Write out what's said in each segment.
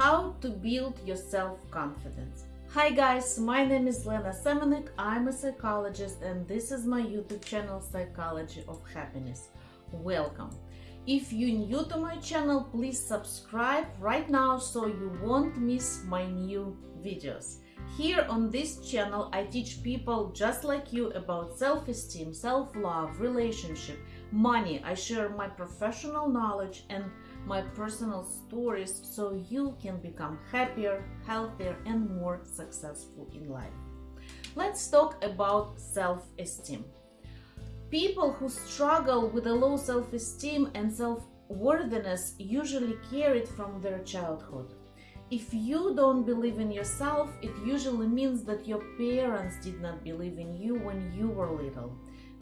How to build your self-confidence. Hi guys, my name is Lena Semenek, I'm a psychologist and this is my YouTube channel Psychology of Happiness. Welcome! If you're new to my channel, please subscribe right now so you won't miss my new videos. Here on this channel, I teach people just like you about self-esteem, self-love, relationship, money. I share my professional knowledge and my personal stories so you can become happier, healthier and more successful in life. Let's talk about self-esteem. People who struggle with a low self-esteem and self-worthiness usually carry it from their childhood. If you don't believe in yourself, it usually means that your parents did not believe in you when you were little.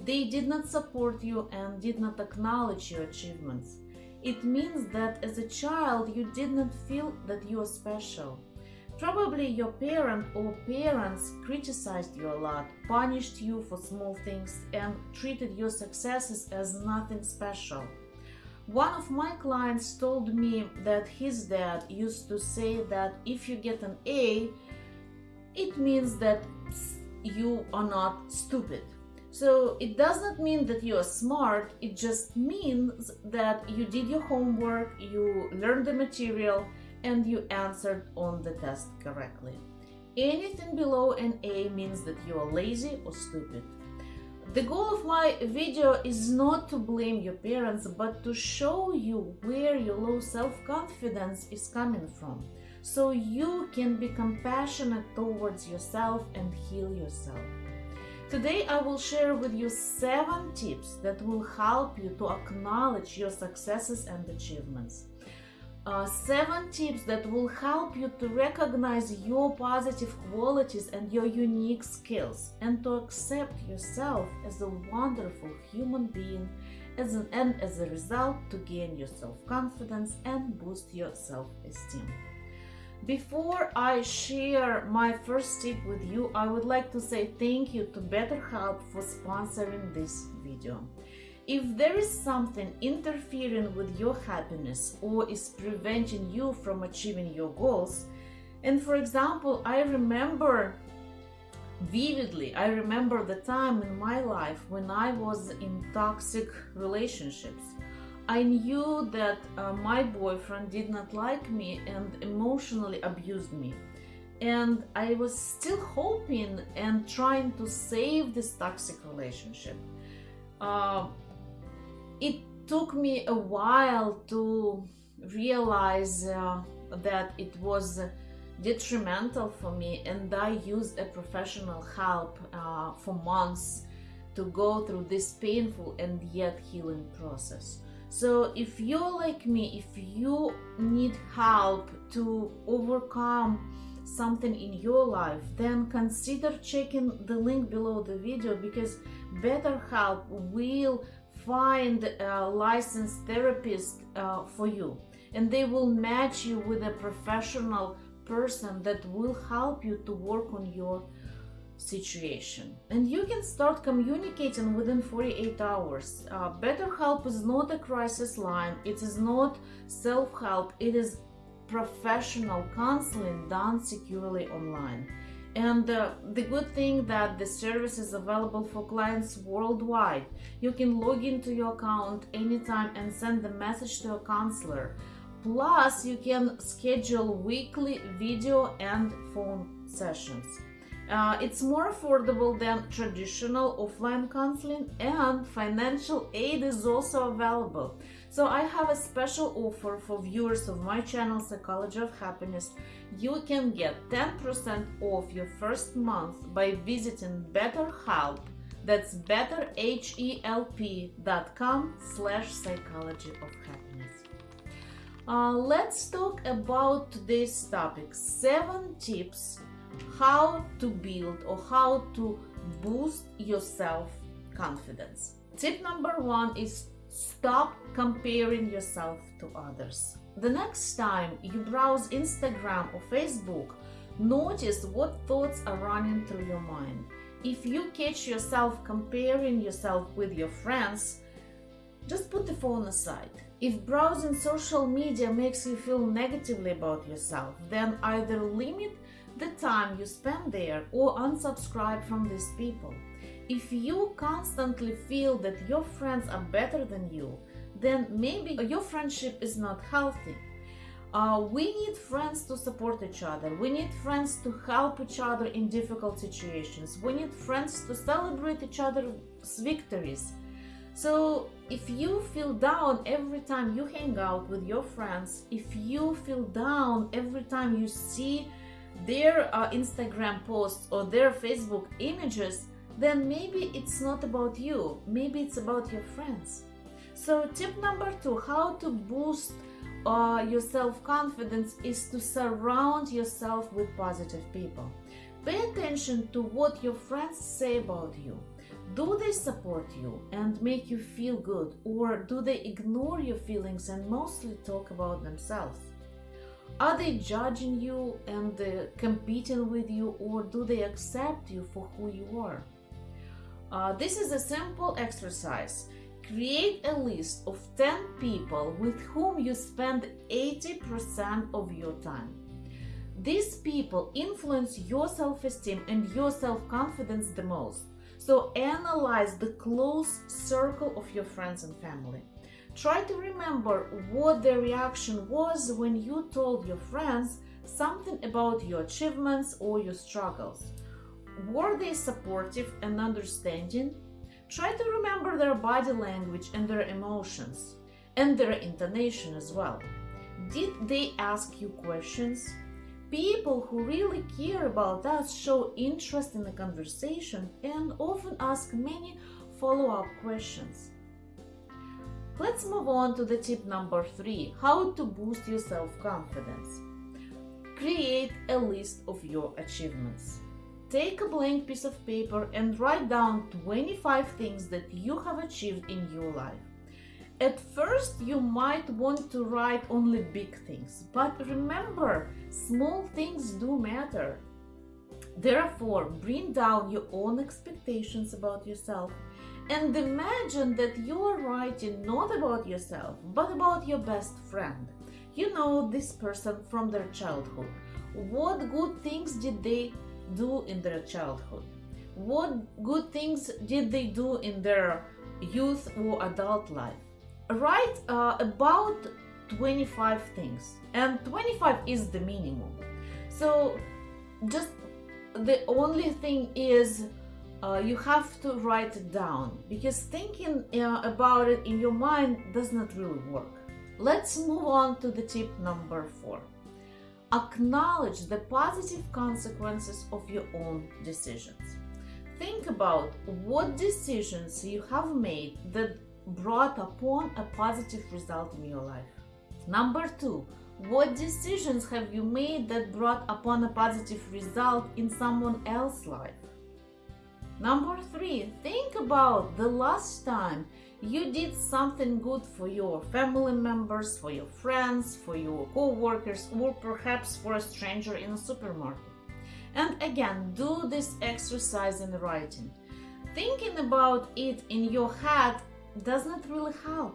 They did not support you and did not acknowledge your achievements. It means that as a child you did not feel that you are special. Probably your parent or parents criticized you a lot, punished you for small things and treated your successes as nothing special. One of my clients told me that his dad used to say that if you get an A, it means that you are not stupid. So it does not mean that you are smart, it just means that you did your homework, you learned the material, and you answered on the test correctly. Anything below an A means that you are lazy or stupid. The goal of my video is not to blame your parents, but to show you where your low self-confidence is coming from, so you can be compassionate towards yourself and heal yourself. Today I will share with you 7 tips that will help you to acknowledge your successes and achievements. Uh, 7 tips that will help you to recognize your positive qualities and your unique skills and to accept yourself as a wonderful human being as an, and as a result to gain your self-confidence and boost your self-esteem. Before I share my first tip with you, I would like to say thank you to BetterHelp for sponsoring this video. If there is something interfering with your happiness or is preventing you from achieving your goals, and for example, I remember vividly, I remember the time in my life when I was in toxic relationships I knew that uh, my boyfriend did not like me and emotionally abused me. And I was still hoping and trying to save this toxic relationship. Uh, it took me a while to realize uh, that it was detrimental for me and I used a professional help uh, for months to go through this painful and yet healing process. So if you're like me, if you need help to overcome something in your life, then consider checking the link below the video because BetterHelp will find a licensed therapist uh, for you. And they will match you with a professional person that will help you to work on your situation. And you can start communicating within 48 hours. Uh, BetterHelp is not a crisis line. It is not self-help. It is professional counseling done securely online and uh, the good thing that the service is available for clients worldwide. You can log into your account anytime and send the message to a counselor. Plus you can schedule weekly video and phone sessions. Uh, it's more affordable than traditional offline counseling and financial aid is also available. So I have a special offer for viewers of my channel Psychology of Happiness. You can get 10% off your first month by visiting BetterHelp. That's betterhelp.com slash psychology of happiness. Uh, let's talk about today's topic. Seven tips how to build or how to boost your self-confidence. Tip number one is stop comparing yourself to others. The next time you browse Instagram or Facebook, notice what thoughts are running through your mind. If you catch yourself comparing yourself with your friends, just put the phone aside If browsing social media makes you feel negatively about yourself, then either limit the time you spend there or unsubscribe from these people. If you constantly feel that your friends are better than you, then maybe your friendship is not healthy. Uh, we need friends to support each other. We need friends to help each other in difficult situations. We need friends to celebrate each other's victories. So, if you feel down every time you hang out with your friends, if you feel down every time you see their uh, Instagram posts or their Facebook images, then maybe it's not about you. Maybe it's about your friends. So, tip number two how to boost uh, your self confidence is to surround yourself with positive people. Pay attention to what your friends say about you. Do they support you and make you feel good, or do they ignore your feelings and mostly talk about themselves? Are they judging you and uh, competing with you, or do they accept you for who you are? Uh, this is a simple exercise. Create a list of 10 people with whom you spend 80% of your time. These people influence your self esteem and your self confidence the most. So, analyze the close circle of your friends and family. Try to remember what their reaction was when you told your friends something about your achievements or your struggles. Were they supportive and understanding? Try to remember their body language and their emotions, and their intonation as well. Did they ask you questions? People who really care about us show interest in the conversation and often ask many follow up questions. Let's move on to the tip number three how to boost your self confidence. Create a list of your achievements. Take a blank piece of paper and write down 25 things that you have achieved in your life. At first, you might want to write only big things, but remember, small things do matter. Therefore, bring down your own expectations about yourself and imagine that you are writing not about yourself, but about your best friend. You know this person from their childhood. What good things did they do in their childhood? What good things did they do in their youth or adult life? Write uh, about 25 things, and 25 is the minimum. So, just the only thing is uh, you have to write it down because thinking uh, about it in your mind does not really work. Let's move on to the tip number four. Acknowledge the positive consequences of your own decisions. Think about what decisions you have made that brought upon a positive result in your life. Number two, what decisions have you made that brought upon a positive result in someone else's life? Number three, think about the last time you did something good for your family members, for your friends, for your co-workers, or perhaps for a stranger in a supermarket. And again, do this exercise in writing. Thinking about it in your head does not really help.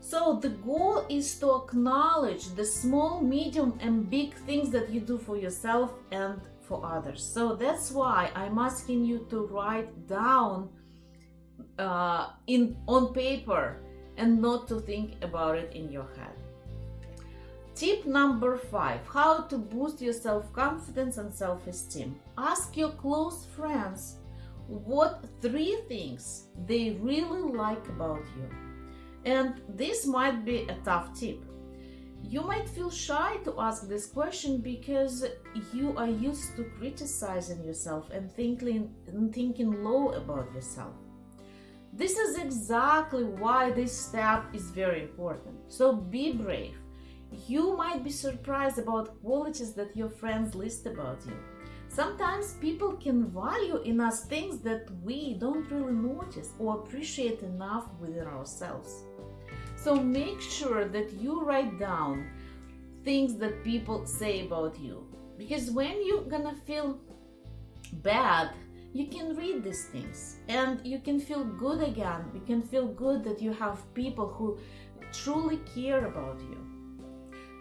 So the goal is to acknowledge the small, medium, and big things that you do for yourself and for others. So that's why I'm asking you to write down uh, in on paper and not to think about it in your head. Tip number five how to boost your self confidence and self esteem. Ask your close friends what three things they really like about you. And this might be a tough tip. You might feel shy to ask this question because you are used to criticizing yourself and thinking, and thinking low about yourself. This is exactly why this step is very important. So be brave. You might be surprised about qualities that your friends list about you. Sometimes people can value in us things that we don't really notice or appreciate enough within ourselves. So make sure that you write down things that people say about you. Because when you're gonna feel bad you can read these things and you can feel good again. You can feel good that you have people who truly care about you.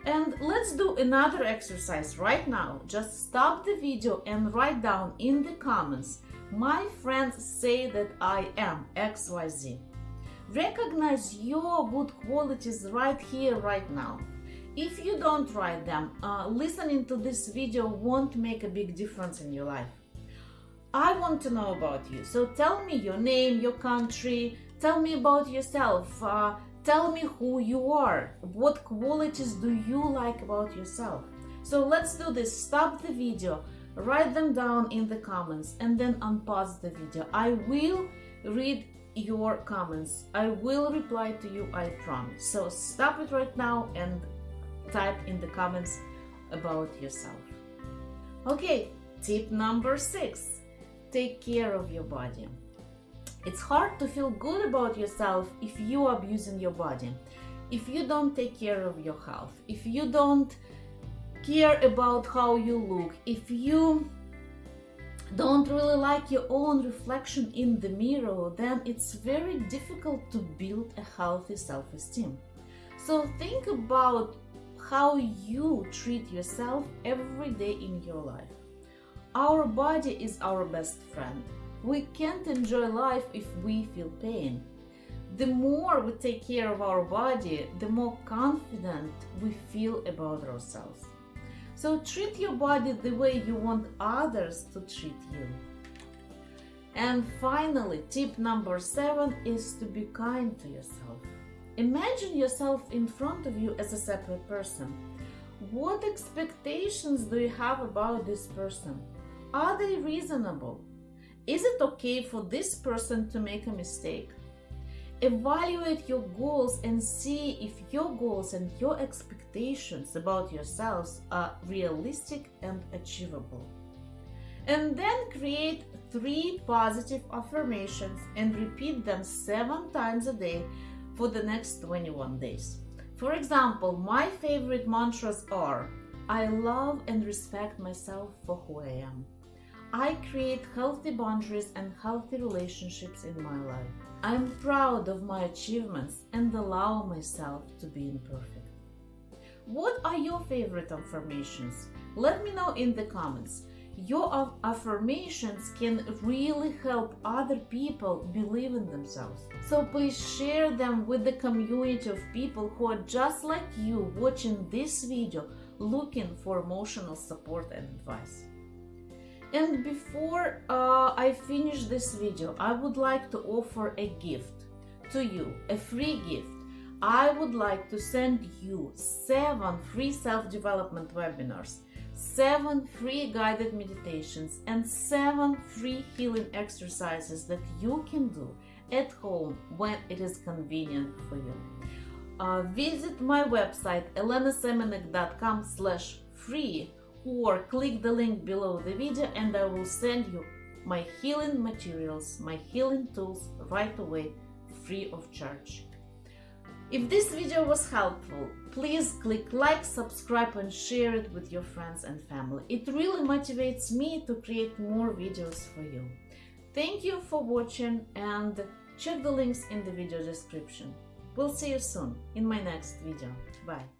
And let's do another exercise right now. Just stop the video and write down in the comments, my friends say that I am XYZ. Recognize your good qualities right here, right now. If you don't write them, uh, listening to this video won't make a big difference in your life. I want to know about you, so tell me your name, your country, tell me about yourself, uh, tell me who you are, what qualities do you like about yourself. So let's do this, stop the video, write them down in the comments and then unpause the video. I will read your comments. I will reply to you, I promise. So stop it right now and type in the comments about yourself. Okay, tip number six, take care of your body. It's hard to feel good about yourself if you are abusing your body, if you don't take care of your health, if you don't care about how you look, if you don't really like your own reflection in the mirror, then it's very difficult to build a healthy self-esteem. So think about how you treat yourself every day in your life. Our body is our best friend. We can't enjoy life if we feel pain. The more we take care of our body, the more confident we feel about ourselves. So treat your body the way you want others to treat you. And finally, tip number seven is to be kind to yourself. Imagine yourself in front of you as a separate person. What expectations do you have about this person? Are they reasonable? Is it okay for this person to make a mistake? Evaluate your goals and see if your goals and your expectations about yourselves are realistic and achievable. And then create three positive affirmations and repeat them seven times a day for the next 21 days. For example, my favorite mantras are I love and respect myself for who I am. I create healthy boundaries and healthy relationships in my life. I'm proud of my achievements and allow myself to be imperfect. What are your favorite affirmations? Let me know in the comments. Your affirmations can really help other people believe in themselves. So please share them with the community of people who are just like you watching this video looking for emotional support and advice. And before uh, I finish this video, I would like to offer a gift to you, a free gift. I would like to send you seven free self-development webinars, seven free guided meditations, and seven free healing exercises that you can do at home when it is convenient for you. Uh, visit my website elenasemenek.com slash free or click the link below the video and I will send you my healing materials, my healing tools right away, free of charge. If this video was helpful, please click like, subscribe and share it with your friends and family. It really motivates me to create more videos for you. Thank you for watching and check the links in the video description. We'll see you soon in my next video. Bye.